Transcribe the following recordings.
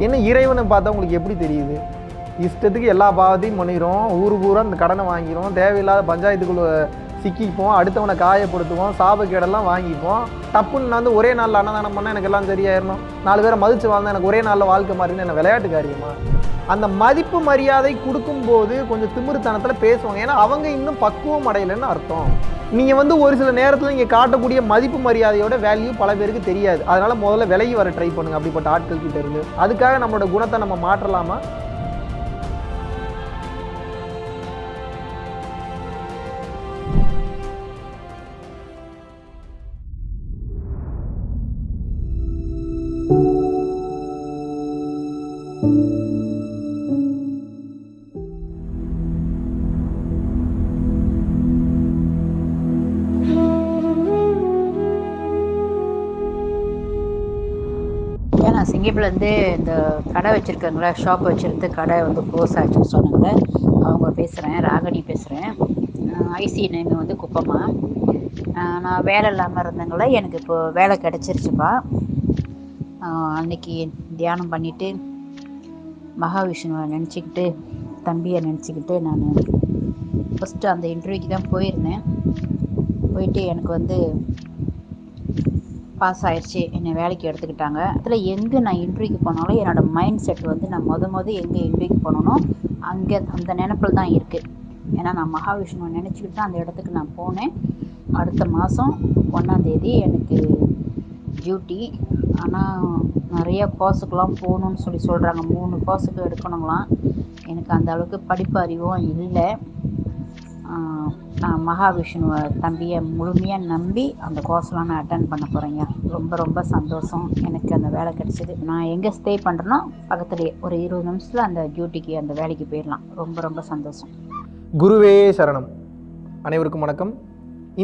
என்ன இறைவனை பார்த்தா உங்களுக்கு எப்படி தெரியுது? இஷ்டத்துக்கு எல்லா பாவத்தையும் பண்ணிடும் ஊர் பூரா இந்த கடனை வாங்கிடும் தேவையில்லாத பஞ்சாயத்துக்குள்ள சிக்கிப்போம் அடுத்தவனை காயப்படுத்துவோம் சாபக்கேடெல்லாம் வாங்கிப்போம். டப்புன்னு நான் வந்து ஒரே நாளில் அன்னதானம் பண்ணால் எனக்கு எல்லாம் சரியாயிடணும் நாலு பேரை மதித்து வாழ்ந்தா எனக்கு ஒரே நாளில் வாழ்க்கை மாறின்னு என்ன விளையாட்டு காரியமா அந்த மதிப்பு மரியாதை கொடுக்கும்போது கொஞ்சம் திமிருத்தனத்தில் பேசுவாங்க. ஏன்னா அவங்க இன்னும் பக்குவம் அடையலைன்னு அர்த்தம். நீங்கள் வந்து ஒரு சில நேரத்தில் நீங்கள் காட்டக்கூடிய மதிப்பு மரியாதையோட வேல்யூ பல பேருக்கு தெரியாது. அதனால் முதல்ல விலகி வர ட்ரை பண்ணுங்க அப்படிப்பட்ட ஆட்கள் கிட்ட இருந்து. அதுக்காக நம்மளோட குணத்தை நம்ம மாற்றலாமா? சிங்கப்பூர்லேருந்து இந்த கடை வச்சுருக்காங்களே ஷாப் வச்சுருந்து கடை வந்து க்ளோஸ் ஆச்சுன்னு சொன்னாங்க. அவங்க பேசுகிறேன் ராகினி பேசுகிறேன் ஐசி நேம் வந்து குப்பம்மா. நான் வேலை இல்லாமல் இருந்தங்கள எனக்கு இப்போ வேலை கிடச்சிருச்சுப்பா. அன்னைக்கு தியானம் பண்ணிவிட்டு மகாவிஷ்ணுவை நினச்சிக்கிட்டு தம்பியை நினச்சிக்கிட்டு நான் ஃபஸ்ட்டு அந்த இன்டர்வியூக்கு தான் போயிருந்தேன். போயிட்டு எனக்கு வந்து பாஸ் ஆயிடுச்சு என்னை வேலைக்கு எடுத்துக்கிட்டாங்க. அதில் எங்கே நான் இன்டர்வியூக்கு போனாலும் என்னோடய மைண்ட் செட் வந்து நான் மொதல் மொதல் எங்கே இன்டர்வியூக்கு போனோம் அங்கே அந்த நினப்பில் தான் இருக்குது ஏன்னா நான் மகாவிஷ்ணுவை நினச்சிக்கிட்டு தான் அந்த இடத்துக்கு நான் போனேன். அடுத்த மாதம் ஒன்றாந்தேதி எனக்கு டியூட்டி ஆனால் நிறைய கோர்ஸுக்கெலாம் போகணுன்னு சொல்லி சொல்கிறாங்க மூணு கோர்ஸுக்கு எடுக்கணுங்களாம். எனக்கு அந்த அளவுக்கு படிப்பு அறிவும் இல்லை. மகாவிஷ்ணுவை தம்பியை முழுமையாக நம்பி அந்த கோர்ஸ்லாம் நான் அட்டன் பண்ண போகிறேங்க ரொம்ப ரொம்ப சந்தோஷம். எனக்கு அந்த வேலை கிடச்சிது. நான் எங்கே ஸ்டே பண்ணுறேனோ பக்கத்துலேயே ஒரு இருபது நிமிஷத்தில் அந்த டியூட்டிக்கு அந்த வேலைக்கு போயிடலாம். ரொம்ப ரொம்ப சந்தோஷம். குருவே சரணம். அனைவருக்கும் வணக்கம்.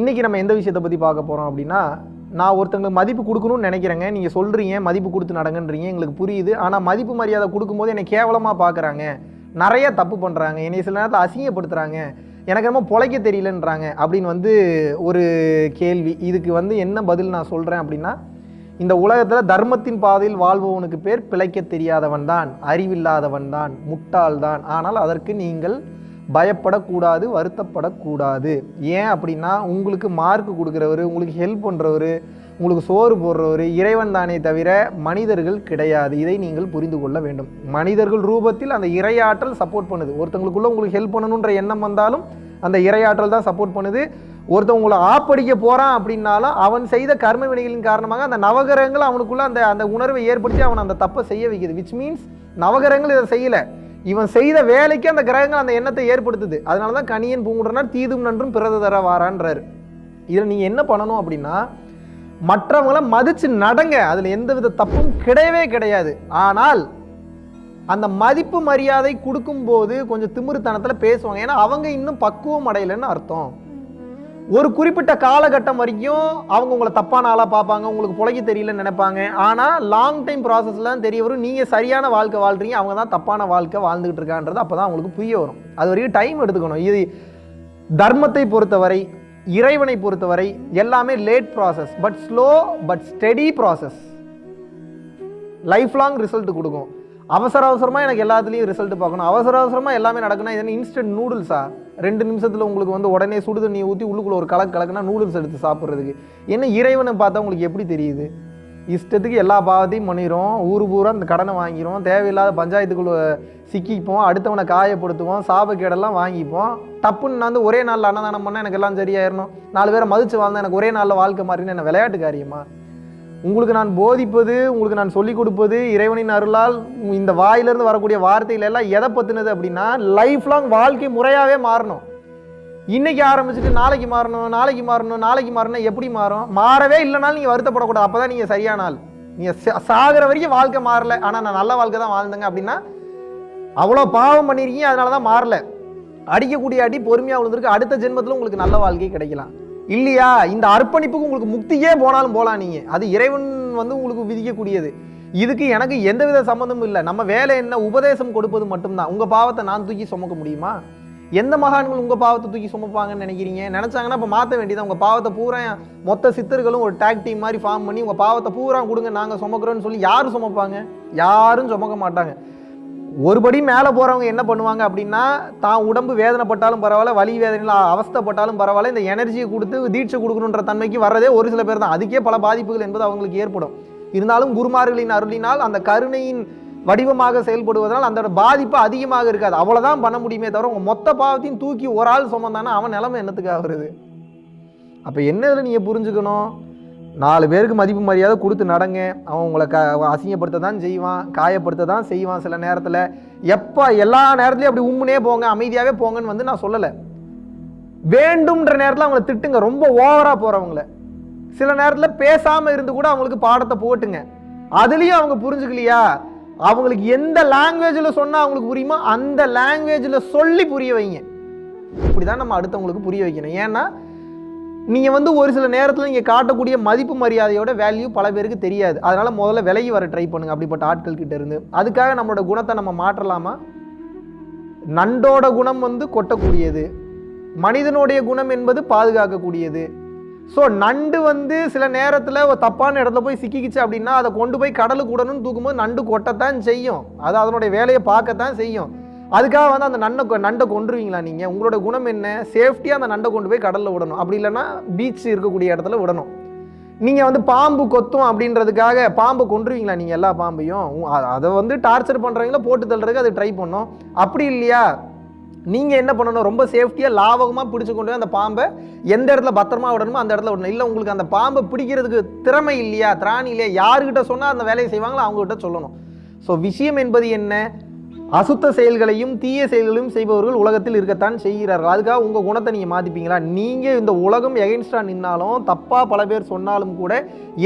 இன்றைக்கி நம்ம எந்த விஷயத்தை பற்றி பார்க்க போகிறோம் அப்படின்னா நான் ஒருத்தங்களுக்கு மதிப்பு கொடுக்கணும்னு நினைக்கிறேங்க. நீங்கள் சொல்கிறீங்க மதிப்பு கொடுத்து நடங்கன்றீங்க. எங்களுக்கு புரியுது. ஆனால் மதிப்பு மரியாதை கொடுக்கும்போது என்னை கேவலமாக பார்க்குறாங்க. நிறைய தப்பு பண்ணுறாங்க என்னை சில நேரத்தில் அசிங்கப்படுத்துகிறாங்க எனக்கு என்னமோ பொழைக்க தெரியலன்றாங்க அப்படின்னு வந்து ஒரு கேள்வி. இதுக்கு வந்து என்ன பதில் நான் சொல்கிறேன் அப்படின்னா இந்த உலகத்தில் தர்மத்தின் பாதையில் வாழ்பவனுக்கு பேர் பிழைக்க தெரியாதவன் தான் அறிவில்லாதவன் தான் முட்டாள் தான் ஆனால் அதற்கு நீங்கள் பயப்படக்கூடாது வருத்தப்படக்கூடாது. ஏன் அப்படின்னா உங்களுக்கு மார்க் கொடுக்குறவர் உங்களுக்கு ஹெல்ப் பண்ணுறவர் உங்களுக்கு சோறு போடுறவர் இறைவன் தானே தவிர மனிதர்கள் கிடையாது. இதை நீங்கள் புரிந்து கொள்ள வேண்டும். மனிதர்கள் ரூபத்தில் அந்த இறையாற்றல் சப்போர்ட் பண்ணுது. ஒருத்தங்களுக்குள்ளே உங்களுக்கு ஹெல்ப் பண்ணணுன்ற எண்ணம் வந்தாலும் அந்த இறையாற்றல் தான் சப்போர்ட் பண்ணுது. ஒருத்தன் உங்களை ஆப்படிக்க போகிறான் அப்படின்னாலும் அவன் செய்த கர்ம வினைகளின் காரணமாக அந்த நவகிரகங்கள் அவனுக்குள்ள அந்த அந்த உணர்வை ஏற்படுத்தி அவன் அந்த தப்பை செய்ய வைக்குது. விச் மீன்ஸ் நவகிரகங்கள் இதை செய்யலை. இவன் செய்த வேலைக்கு அந்த கிரகங்கள் அந்த எண்ணத்தை ஏற்படுத்துது. அதனால தான் கணியன் பூங்குடனார் தீதும் நன்றும் பிறத தர வாரான்றாரு இதில் நீங்கள் என்ன பண்ணணும் அப்படின்னா மற்றவங்கள மதித்து நடங்க. அதில் எந்தவித தப்பும் கிடையவே கிடையாது. ஆனால் அந்த மதிப்பு மரியாதை கொடுக்கும்போது கொஞ்சம் திமிருத்தனத்தில் பேசுவாங்க. ஏன்னா அவங்க இன்னும் பக்குவம் அடையலைன்னு அர்த்தம். ஒரு குறிப்பிட்ட காலகட்டம் வரைக்கும் அவங்க உங்களை தப்பான ஆளாக பார்ப்பாங்க உங்களுக்கு புழைக்க தெரியலன்னு நினைப்பாங்க. ஆனால் லாங் டைம் ப்ராசஸ்லாம் தெரிய வரும் நீங்கள் சரியான வாழ்க்கை வாழ்றீங்க அவங்க தான் தப்பான வாழ்க்கை வாழ்ந்துகிட்டு இருக்கான்றது அப்போ தான் அவங்களுக்கு புரிய வரும். அது வரைக்கும் டைம் எடுத்துக்கணும். இது தர்மத்தை பொறுத்தவரை இறைவனை பொறுத்தவரை எல்லாமே late process but slow but steady process life long result கொடுக்கும். அவசர அவசரமாக எனக்கு எல்லாத்துலேயும் ரிசல்ட் பார்க்கணும். அவசர அவசரமாக எல்லாமே நடக்கணும் இது இன்ஸ்டன்ட் நூடுல்ஸா ரெண்டு நிமிஷத்தில் உங்களுக்கு வந்து உடனே சுடு தண்ணி ஊற்றி உள்ளுக்குள்ள ஒரு கலக்கு கலக்குனா நூடுல்ஸ் எடுத்து சாப்பிட்றதுக்கு. என்ன இறைவனை பார்த்தா உங்களுக்கு எப்படி தெரியுது? இஷ்டத்துக்கு எல்லா பாவத்தையும் பண்ணிடும் ஊர் பூரா அந்த கடனை வாங்கிடும் தேவையில்லாத பஞ்சாயத்துக்குள்ளே சிக்கிப்போம். அடுத்தவனை காயப்படுத்துவோம். சாபக்கேடெல்லாம் வாங்கிப்போம். டப்புன்னு நான் வந்து ஒரே நாளில் அன்னதானம் பண்ணால் எனக்கு எல்லாம் சரியாயிடணும் நாலு பேரை மதித்து வாழ்ந்தா எனக்கு ஒரே நாளில் வாழ்க்கை மாறின்னு என்ன விளையாட்டு காரியமா? உங்களுக்கு நான் போதிப்பது உங்களுக்கு நான் சொல்லிக் கொடுப்பது இறைவனின் அருளால் இந்த வாயிலிருந்து வரக்கூடிய வார்த்தைகள் எல்லாம் எதை பற்றினது அப்படின்னா லைஃப் லாங் வாழ்க்கை முறையாகவே மாறணும். இன்னைக்கு ஆரம்பிச்சுட்டு நாளைக்கு மாறணும் நாளைக்கு மாறணும் நாளைக்கு மாறணும் எப்படி மாறும்? மாறவே இல்லைனாலும் நீங்கள் வருத்தப்படக்கூடாது. அப்போ தான் நீங்கள் சரியான ஆள். நீங்கள் சாகிற வரைக்கும் வாழ்க்கை மாறல. ஆனால் நான் நல்ல வாழ்க்கை தான் வாழ்ந்தேங்க அப்படின்னா அவ்வளோ பாவம் பண்ணியிருக்கீங்க அதனால தான் மாறல. அடிக்கக்கூடிய அடி பொறுமையாக விழுந்திருக்கு. அடுத்த ஜென்மத்தில் உங்களுக்கு நல்ல வாழ்க்கை கிடைக்கலாம். இல்லையா? இந்த அர்ப்பணிப்புக்கு உங்களுக்கு முக்தியே போனாலும் போகலாம் நீங்கள் அது இறைவன் வந்து உங்களுக்கு விதிக்கக்கூடியது. இதுக்கு எனக்கு எந்தவித சம்மந்தமும் இல்லை. நம்ம வேலை என்ன? உபதேசம் கொடுப்பது மட்டும்தான். உங்கள் பாவத்தை நான் தூக்கி சுமக்க முடியுமா? எந்த மகான்கள் உங்கள் பாவத்தை தூக்கி சுமப்பாங்கன்னு நினைக்கிறீங்க? நினச்சாங்கன்னா இப்போ மாற்ற வேண்டியது உங்கள் பாவத்தை பூரா மொத்த சித்தர்களும் ஒரு டேக் டீம் மாதிரி ஃபார்ம் பண்ணி உங்கள் பாவத்தை பூரா கொடுங்க நாங்கள் சுமக்கிறோன்னு சொல்லி யார் சுமப்பாங்க? யாரும் சுமக்க மாட்டாங்க. ஒருபடி மேலே போகிறவங்க என்ன பண்ணுவாங்க அப்படின்னா தான் உடம்பு வேதனைப்பட்டாலும் பரவாயில்ல வலி வேதனையில் அவஸ்தைப்பட்டாலும் பரவாயில்ல இந்த எனர்ஜியை கொடுத்து தீட்சை கொடுக்கணுன்ற தன்மைக்கு வர்றதே ஒரு சில பேர் தான். அதுக்கே பல பாதிப்புகள் என்பது அவங்களுக்கு ஏற்படும். இருந்தாலும் குருமார்களின் அருளினால் அந்த கருணையின் வடிவமாக செயல்படுவதனால் அந்த பாதிப்பு அதிகமாக இருக்காது. அவ்வளோதான் பண்ண முடியுமே தவிர உங்கள் மொத்த பாவத்தையும் தூக்கி ஒரு ஆள் சுமந்தானா அவன் நிலைமை என்னத்துக்காக வருது அப்போ என்னதில் நீங்கள் புரிஞ்சுக்கணும்? நாலு பேருக்கு மதிப்பு மரியாதை கொடுத்து நடங்க. அவன் உங்களை க அசிங்கப்படுத்த தான் செய்வான் காயப்படுத்த தான் செய்வான் சில நேரத்தில். எப்போ எல்லா நேரத்துலையும் அப்படி உம்முனே போங்க அமைதியாகவே போங்கன்னு வந்து நான் சொல்லலை. வேண்டும்ன்ற நேரத்தில் அவங்கள திட்டுங்க. ரொம்ப ஓவராக போகிறவங்கள சில நேரத்தில் பேசாமல் இருந்து கூட அவங்களுக்கு பாடத்தை போட்டுங்க. அதுலேயும் அவங்க புரிஞ்சுக்கலையா? அவங்களுக்கு எந்த லாங்குவேஜில் சொன்னால் அவங்களுக்கு புரியுமோ அந்த லாங்குவேஜில் சொல்லி புரிய வைங்க. இப்படி தான் நம்ம அடுத்தவங்களுக்கு புரிய வைக்கணும். ஏன்னா நீங்கள் வந்து ஒரு சில நேரத்தில் நீங்கள் காட்டக்கூடிய மதிப்பு மரியாதையோட வேல்யூ பல பேருக்கு தெரியாது. அதனால் முதல்ல விலகி வர ட்ரை பண்ணுங்க அப்படிப்பட்ட ஆட்கள் கிட்ட இருந்து. அதுக்காக நம்மளோட குணத்தை நம்ம மாற்றலாமா? நண்டோட குணம் வந்து கொட்டக்கூடியது. மனிதனுடைய குணம் என்பது பாதுகாக்கக்கூடியது. ஸோ நண்டு வந்து சில நேரத்தில் ஒரு தப்பான இடத்துல போய் சிக்கிக்கிச்சு அப்படின்னா அதை கொண்டு போய் கடலுக்கு விடணும்னு தூக்கும்போது நண்டு கொட்டத்தான் செய்யும். அது அதனுடைய வேலையை பார்க்கத்தான் செய்யும். அதுக்காக வந்து அந்த நண்டை நண்டை கொண்டுருவீங்களா நீங்கள் உங்களோட குணம் என்ன? சேஃப்டியாக அந்த நண்டை கொண்டு போய் கடலில் விடணும். அப்படி இல்லைன்னா பீச் இருக்கக்கூடிய இடத்துல விடணும். நீங்கள் வந்து பாம்பு கொத்தும் அப்படின்றதுக்காக பாம்பை கொண்டுருவீங்களா நீங்கள் எல்லா பாம்பையும்? அதை வந்து டார்ச்சர் பண்ணுறவங்கள போட்டு தள்ளுறதுக்கு அது ட்ரை பண்ணும். அப்படி இல்லையா? நீங்கள் என்ன பண்ணணும்? ரொம்ப சேஃப்டியாக லாபகமாக பிடிச்சி கொண்டு போய் அந்த பாம்பை எந்த இடத்துல பத்திரமா விடணுமோ அந்த இடத்துல விடணும். இல்லை உங்களுக்கு அந்த பாம்பை பிடிக்கிறதுக்கு திறமை இல்லையா? திராணி இல்லையா? யாருக்கிட்ட சொன்னால் அந்த வேலையை செய்வாங்களோ அவங்ககிட்ட சொல்லணும். ஸோ விஷயம் என்பது என்ன? அசுத்த செயல்களையும் தீய செயல்களையும் செய்பவர்கள் உலகத்தில் இருக்கத்தான் செய்கிறார்கள். அதுக்காக உங்கள் குணத்தை நீங்கள் மாற்றிப்பீங்களா நீங்கள் இந்த உலகம் எகென்ஸ்டாக நின்னாலும் தப்பாக பல பேர் சொன்னாலும் கூட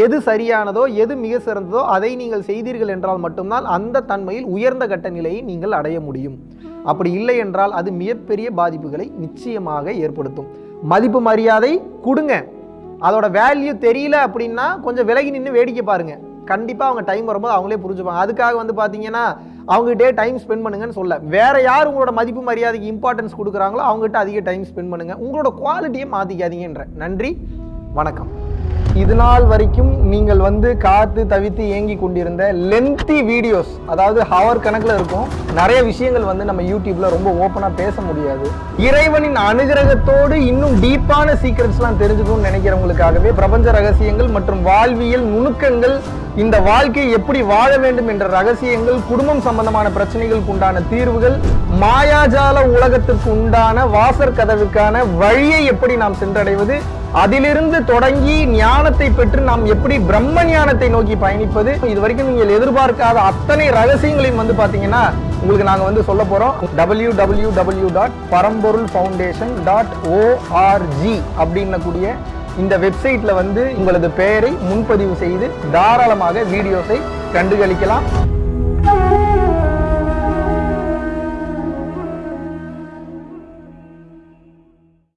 எது சரியானதோ எது மிக சிறந்ததோ அதை நீங்கள் செய்தீர்கள் என்றால் மட்டும்தான் அந்த தன்மையில் உயர்ந்த கட்ட நிலையை நீங்கள் அடைய முடியும். அப்படி இல்லை என்றால் அது மிகப்பெரிய பாதிப்புகளை நிச்சயமாக ஏற்படுத்தும். மதிப்பு மரியாதை கொடுங்க. அதோட வேல்யூ தெரியல அப்படின்னா கொஞ்சம் விலகி நின்று வேடிக்கை பாருங்கள் கண்டிப்பாக அவங்க டைம் வரும்போது அவங்களே புரிஞ்சுப்பாங்க. அதுக்காக வந்து பார்த்தீங்கன்னா அவங்ககிட்டே டைம் ஸ்பெண்ட் பண்ணுங்கன்னு சொல்ல. வேற யார் உங்களோட மதிப்பு மரியாதைக்கு இம்பார்ட்டன்ஸ் கொடுக்குறாங்களோ அவங்ககிட்ட அதிக டைம் ஸ்பெண்ட் பண்ணுங்க. உங்களோட குவாலிட்டியை மாற்றிக்காதீங்கன்ற நன்றி வணக்கம். இது நாள் வரைக்கும் நீங்கள் வந்து காத்து தவித்து ஏங்கி கொண்டிருந்த லென்த்தி வீடியோஸ் அதாவது ஹவர் கணக்கில் இருக்கும் நிறைய விஷயங்கள் வந்து நம்ம யூடியூப்ல ரொம்ப ஓப்பனாக பேச முடியாது. இறைவனின் அனுகிரகத்தோடு இன்னும் டீப்பான சீக்ரெட்ஸ்லாம் தெரிஞ்சுக்கணும்னு நினைக்கிறவங்களுக்காகவே பிரபஞ்ச ரகசியங்கள் மற்றும் வாழ்வியல் நுணுக்கங்கள் இந்த வாழ்க்கையை எப்படி வாழ வேண்டும் என்ற ரகசியங்கள் குடும்பம் சம்பந்தமான பிரச்சனைகளுக்கு உண்டான தீர்வுகள் மாயாஜால உலகத்திற்கு உண்டான வாசற் கதவுக்கான வழியை எப்படி நாம் சென்றடைவது அதிலிருந்து தொடங்கி ஞானத்தை பெற்று நாம் எப்படி பிரம்ம ஞானத்தை நோக்கி பயணிப்பது இது வரைக்கும் நீங்கள் எதிர்பார்க்காத அத்தனை ரகசியங்களையும் வந்து பாத்தீங்கன்னா உங்களுக்கு நாங்க வந்து சொல்ல போறோம். W W W dot Paramporul foundation dot org அப்படின்னக்கூடிய இந்த வெப்சைட்டில் வந்து உங்களது பெயரை முன்பதிவு செய்து தாராளமாக வீடியோஸை கண்டுகளிக்கலாம்.